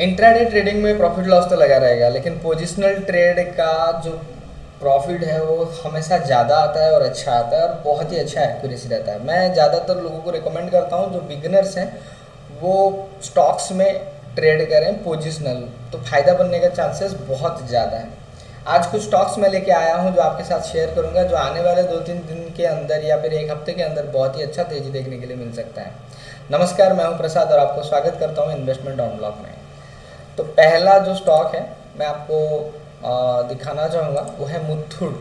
Intraday trading में profit loss तो लगा रहेगा, लेकिन पोजिशनल ट्रेड का जो प्रॉफिट है वो हमेशा ज़्यादा आता है और अच्छा आता है और बहुत ही अच्छा एक्यूरेसी रहता है। मैं ज़्यादातर लोगों को रिकमेंड करता हूँ, जो बिगनर्स हैं, वो स्टॉक्स में ट्रेड करें पोजिशनल तो फ़ायदा बनने का चांसेस बहुत ज़्यादा है। आज कुछ स्टॉक्स मैं लेके आया हूँ, जो आपके साथ शेयर करूँगा, जो आने वाले दो तीन दिन के अंदर या फिर एक हफ़्ते के अंदर बहुत ही अच्छा तेज़ी देखने के लिए मिल सकता है। नमस्कार, मैं हूँ प्रसाद और आपको स्वागत करता हूँ इन्वेस्टमेंट ऑन ब्लॉक में। तो पहला जो स्टॉक है मैं आपको आ, दिखाना चाहूँगा वो है मुथुड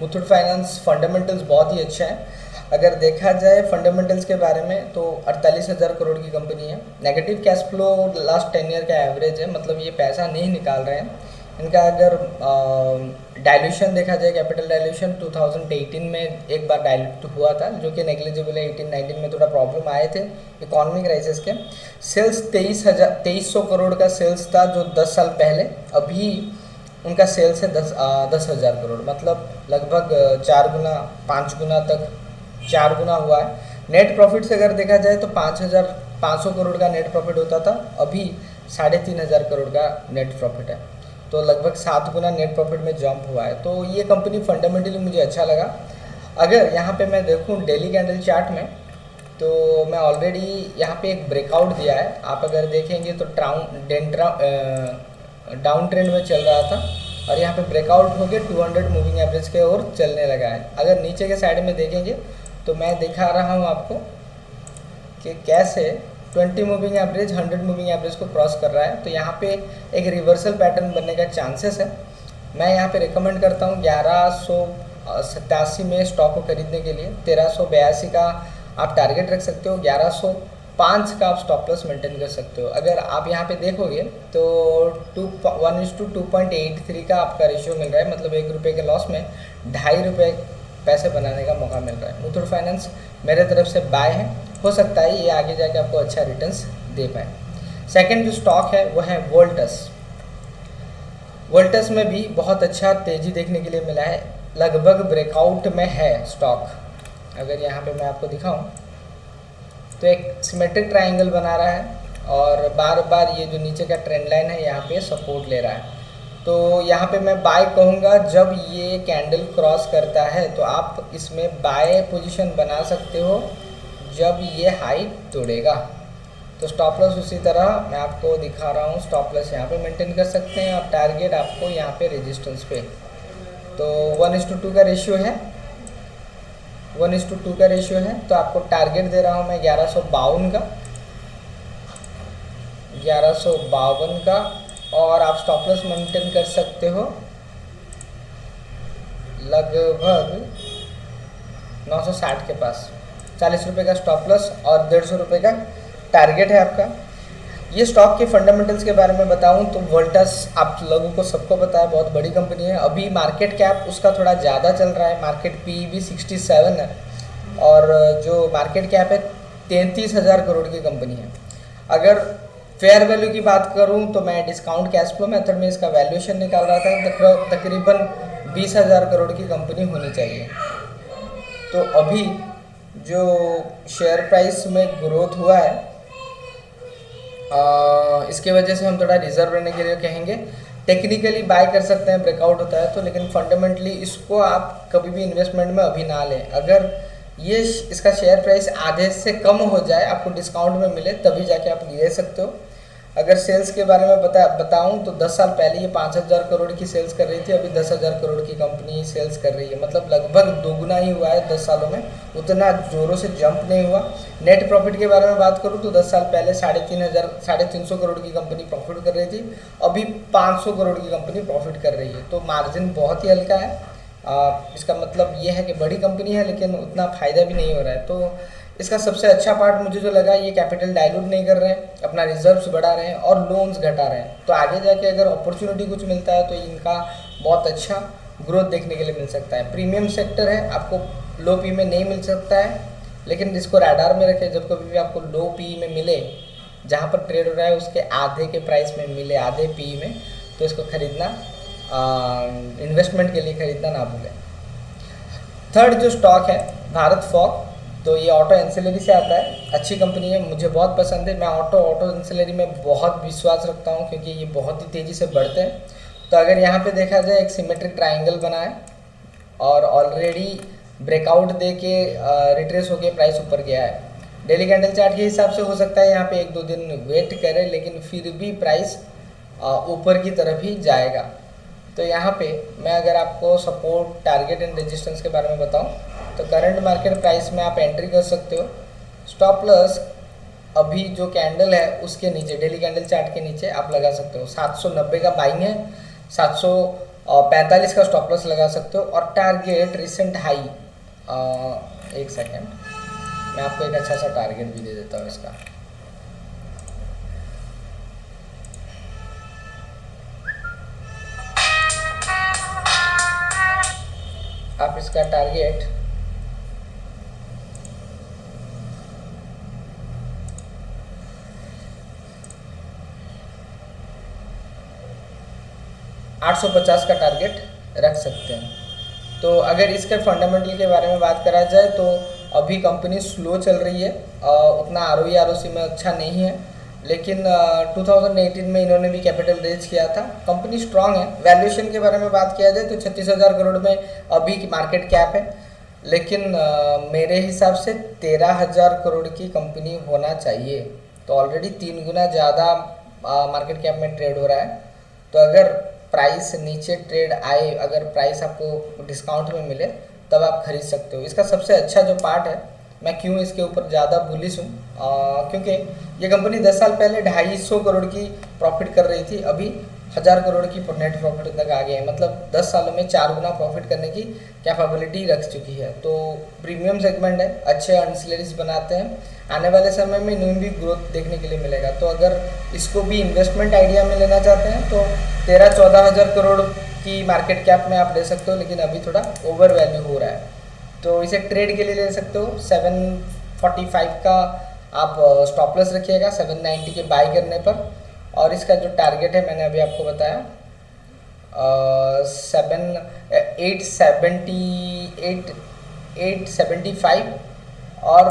मुथुड फाइनेंस फंडामेंटल्स बहुत ही अच्छे हैं। अगर देखा जाए फंडामेंटल्स के बारे में तो अड़तालीस हज़ार करोड़ की कंपनी है। Negative cash flow last ten year का एवरेज है मतलब ये पैसा नहीं निकाल रहे हैं। इनका अगर डाइल्यूशन देखा जाए कैपिटल डाइल्यूशन 2018 में एक बार डाइल्यूट हुआ था जो कि नेग्लिजिबल है 18 19 में थोड़ा प्रॉब्लम आए थे इकोनॉमिक क्राइसिस के। सेल्स तेईस हज़ार तेईस सौ करोड़ का सेल्स था जो 10 साल पहले। अभी उनका सेल्स है दस आ, दस हज़ार करोड़। मतलब लगभग चार गुना पाँच गुना तक चार गुना हुआ है। नेट प्रॉफिट से अगर देखा जाए तो पाँच हज़ार पाँच सौ करोड़ का नेट प्रॉफिट होता था। अभी साढ़े तीन हज़ार करोड़ का नेट प्रॉफिट है। तो लगभग सात गुना नेट प्रॉफिट में जंप हुआ है। तो ये कंपनी फंडामेंटली मुझे अच्छा लगा। अगर यहाँ पे मैं देखूँ डेली कैंडल चार्ट में तो मैं ऑलरेडी यहाँ पे एक ब्रेकआउट दिया है। आप अगर देखेंगे तो ट्राउन डेंट्रा डाउन ट्रेंड में चल रहा था और यहाँ पे ब्रेकआउट हो गया 200 मूविंग एवरेज के ओर चलने लगा है। अगर नीचे के साइड में देखेंगे तो मैं दिखा रहा हूँ आपको कि कैसे 20 मूविंग एवरेज 100 मूविंग एवरेज को क्रॉस कर रहा है। तो यहाँ पे एक रिवर्सल पैटर्न बनने का चांसेस है। मैं यहाँ पे रिकमेंड करता हूँ ग्यारह में स्टॉक को खरीदने के लिए। तेरह का आप टारगेट रख सकते हो, ग्यारह पाँच का आप स्टॉप लॉस मेंटेन कर सकते हो। अगर आप यहाँ पे देखोगे तो two one is two two point eight three का आपका रेशियो मिल रहा है। मतलब एक रुपये के लॉस में ढाई रुपये पैसे बनाने का मौका मिल रहा है। मुथुट फाइनेंस मेरे तरफ़ से बाय है। हो सकता है ये आगे जाके आपको अच्छा रिटर्न्स दे पाए। सेकंड जो स्टॉक है, वो है वोल्टस वोल्टस में भी बहुत अच्छा तेज़ी देखने के लिए मिला है। लगभग ब्रेकआउट में है स्टॉक अगर यहाँ पे मैं आपको दिखाऊँ तो एक सिमेट्रिक ट्राइंगल बना रहा है और बार बार ये जो नीचे का ट्रेंड लाइन है, यहाँ पे सपोर्ट ले रहा है। तो यहाँ पे मैं बाय कहूँगा, जब ये कैंडल क्रॉस करता है तो आप इसमें बाय पोजीशन बना सकते हो। जब ये हाई तोड़ेगा तो स्टॉप लॉस उसी तरह मैं आपको दिखा रहा हूँ स्टॉप लॉस यहाँ पे मेंटेन कर सकते हैं और टारगेट आपको यहाँ पे रेजिस्टेंस पे। तो वन इस टू टू का रेशियो है। वन इस टू टू का रेशियो है तो आपको टारगेट दे रहा हूँ मैं ग्यारह सौ बावन का। ग्यारह सौ बावन का, और आप स्टॉप लॉस मेंटेन कर सकते हो। लगभग 960 के पास। चालीस रुपये का स्टॉप लॉस और डेढ़ सौ रुपये का टारगेट है आपका। ये स्टॉक के फंडामेंटल्स के बारे में बताऊँ तो वोल्टस आप लोगों को सबको पता है, बहुत बड़ी कंपनी है। अभी मार्केट कैप उसका थोड़ा ज़्यादा चल रहा है मार्केट पी भी सिक्सटी सेवन है और जो मार्केट कैप है, तैंतीस हज़ार करोड़ की कंपनी है। अगर फेयर वैल्यू की बात करूँ तो मैं डिस्काउंट कैश फ्लो मेथड में इसका वैल्यूएशन निकाल रहा था तकरीबन बीस हज़ार करोड़ की कंपनी होनी चाहिए। तो अभी जो शेयर प्राइस में ग्रोथ हुआ है आ, इसके वजह से हम थोड़ा रिज़र्व रहने के लिए कहेंगे। टेक्निकली बाय कर सकते हैं ब्रेकआउट होता है तो लेकिन फंडामेंटली इसको आप कभी भी इन्वेस्टमेंट में अभी ना लें। अगर ये इसका शेयर प्राइस आधे से कम हो जाए आपको डिस्काउंट में मिले तभी जाके आप ले सकते हो। अगर सेल्स के बारे में बता बताऊँ तो 10 साल पहले ये पाँच हज़ार करोड़ की सेल्स कर रही थी अभी दस हज़ार करोड़ की कंपनी सेल्स कर रही है। मतलब लगभग दोगुना ही हुआ है 10 सालों में। उतना ज़ोरों से जंप नहीं हुआ। नेट प्रॉफिट के बारे में बात करूँ तो 10 साल पहले साढ़े तीन हज़ार साढ़े तीन सौ करोड़ की कंपनी प्रॉफिट कर रही थी। अभी पाँच सौ करोड़ की कंपनी प्रॉफिट कर रही है। तो मार्जिन बहुत ही हल्का है। आ, इसका मतलब ये है कि बड़ी कंपनी है लेकिन उतना फ़ायदा भी नहीं हो रहा है। तो इसका सबसे अच्छा पार्ट मुझे जो लगा, ये कैपिटल डायलूट नहीं कर रहे हैं अपना रिजर्व्स बढ़ा रहे हैं और लोन्स घटा रहे हैं। तो आगे जाके अगर अपॉर्चुनिटी कुछ मिलता है तो इनका बहुत अच्छा ग्रोथ देखने के लिए मिल सकता है। प्रीमियम सेक्टर है, आपको लो पी में नहीं मिल सकता है, लेकिन इसको रैडार में रखें। जब कभी भी आपको लो पी में मिले, जहाँ पर ट्रेड हो रहा है, उसके आधे के प्राइस में मिले, आधे पी में तो इसको खरीदना इन्वेस्टमेंट के लिए खरीदना ना भूलें। थर्ड जो स्टॉक है, भारत फॉक तो ये ऑटो एंसिलरी से आता है। अच्छी कंपनी है, मुझे बहुत पसंद है। मैं ऑटो ऑटो एंसिलरी में बहुत विश्वास रखता हूँ, क्योंकि ये बहुत ही तेज़ी से बढ़ते हैं। तो अगर यहाँ पे देखा जाए, एक सिमेट्रिक ट्राइंगल बना है और ऑलरेडी ब्रेकआउट दे के रिट्रेस होके प्राइस ऊपर गया है। डेली कैंडल चार्ट के हिसाब से हो सकता है यहाँ पे एक दो दिन वेट करें, लेकिन फिर भी प्राइस ऊपर की तरफ़ ही जाएगा। तो यहाँ पे मैं अगर आपको सपोर्ट टारगेट एंड रेजिस्टेंस के बारे में बताऊँ तो करंट मार्केट प्राइस में आप एंट्री कर सकते हो। स्टॉप लॉस अभी जो कैंडल है, उसके नीचे डेली कैंडल चार्ट के नीचे आप लगा सकते हो। 790 का बाइंग है 745 का स्टॉप लॉस लगा सकते हो और टारगेट रिसेंट हाई एक सेकेंड मैं आपको एक अच्छा सा टारगेट भी दे देता हूँ इसका। आप इसका टारगेट आठ सौ पचास का टारगेट रख सकते हैं। तो अगर इसके फंडामेंटल के बारे में बात करा जाए तो अभी कंपनी स्लो चल रही है उतना आर ओ में अच्छा नहीं है। लेकिन uh, 2018 में इन्होंने भी कैपिटल रेज किया था। कंपनी स्ट्रांग है। वैल्यूएशन के बारे में बात किया जाए तो छत्तीस हज़ार करोड़ में अभी की मार्केट कैप है। लेकिन uh, मेरे हिसाब से तेरह हज़ार करोड़ की कंपनी होना चाहिए। तो ऑलरेडी तीन गुना ज़्यादा मार्केट कैप में ट्रेड हो रहा है। तो अगर प्राइस नीचे ट्रेड आए अगर प्राइस आपको डिस्काउंट में मिले तब आप खरीद सकते हो। इसका सबसे अच्छा जो पार्ट है मैं क्यों इसके ऊपर ज़्यादा बुलिस हूँ? क्योंकि ये कंपनी 10 साल पहले ढाई सौ करोड़ की प्रॉफिट कर रही थी, अभी हज़ार करोड़ की नेट प्रॉफिट तक आ गए हैं। मतलब 10 सालों में चार गुना प्रॉफिट करने की कैपेबिलिटी रख चुकी है। तो प्रीमियम सेगमेंट है, अच्छे अनसलरीज बनाते हैं। आने वाले समय में इन्हें भी ग्रोथ देखने के लिए मिलेगा। तो अगर इसको भी इन्वेस्टमेंट आइडिया में लेना चाहते हैं तो तेरह चौदह हज़ार करोड़ की मार्केट कैप में आप ले सकते हो, लेकिन अभी थोड़ा ओवर वैल्यू हो रहा है। तो इसे ट्रेड के लिए ले सकते हो। सेवन फोर्टी फाइव का आप स्टॉपलेस रखिएगा सेवन नाइन्टी के बाई करने पर। और इसका जो टारगेट है, मैंने अभी आपको बताया seven eight seventy eight eight seventy five और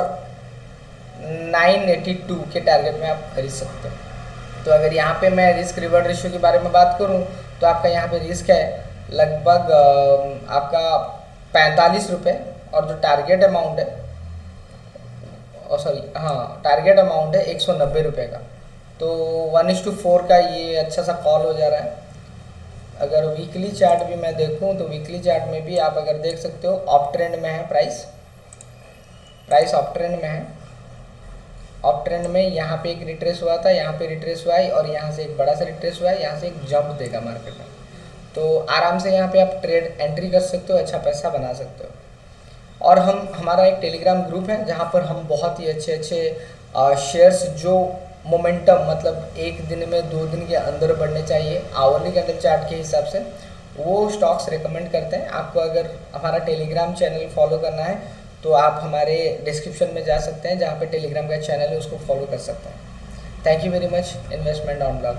नाइन एटी टू के टारगेट में आप खरीद सकते हो। तो अगर यहाँ पे मैं रिस्क रिवर्ड रेशियो के बारे में बात करूँ तो आपका यहाँ पे रिस्क है लगभग आपका पैंतालीस रुपये और जो टारगेट अमाउंट है सॉरी हाँ टारगेट अमाउंट है एक सौ नब्बे रुपये का। तो वन इस टू फोर का ये अच्छा सा कॉल हो जा रहा है। अगर वीकली चार्ट भी मैं देखूँ तो वीकली चार्ट में भी आप अगर देख सकते हो ऑफ़ ट्रेंड में है प्राइस प्राइस ऑफ़ ट्रेंड में है। ऑफ़ ट्रेंड में यहाँ पे एक रिट्रेस हुआ था, यहाँ पे रिट्रेस हुआ है, और यहाँ से एक बड़ा सा रिट्रेस हुआ है, यहाँ से एक जंप देगा मार्केट में। तो आराम से यहाँ पे आप ट्रेड एंट्री कर सकते हो अच्छा पैसा बना सकते हो। और हम, हमारा एक टेलीग्राम ग्रुप है, जहाँ पर हम बहुत ही अच्छे अच्छे शेयर्स जो मोमेंटम मतलब एक दिन में दो दिन के अंदर बढ़ने चाहिए आवरली कैंडल चार्ट के हिसाब से, वो स्टॉक्स रिकमेंड करते हैं। आपको अगर हमारा टेलीग्राम चैनल फॉलो करना है तो आप हमारे डिस्क्रिप्शन में जा सकते हैं, जहाँ पे टेलीग्राम का चैनल है, उसको फॉलो कर सकते हैं। Thank you very much investment on blog